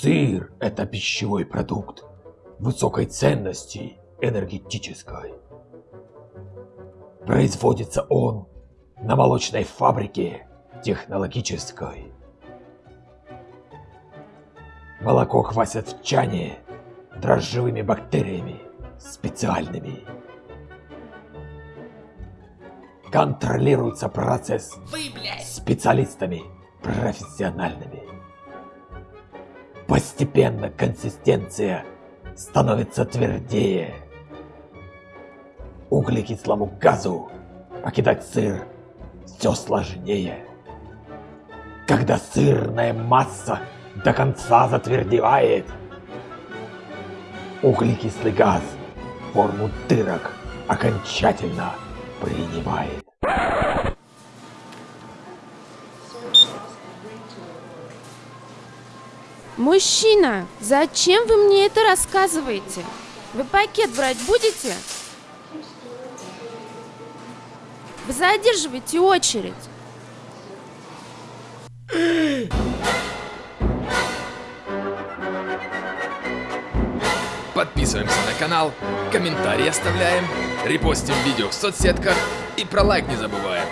Сыр – это пищевой продукт высокой ценности энергетической. Производится он на молочной фабрике технологической. Молоко квасят в чане дрожжевыми бактериями специальными. Контролируется процесс Вы, блядь! специалистами профессиональными. Постепенно консистенция становится твердее. Углекислому газу покидать сыр все сложнее. Когда сырная масса до конца затвердевает, углекислый газ форму дырок окончательно принимает. Мужчина, зачем вы мне это рассказываете? Вы пакет брать будете? Вы задерживаете очередь. Подписываемся на канал, комментарии оставляем, репостим видео в соцсетках и про лайк не забываем.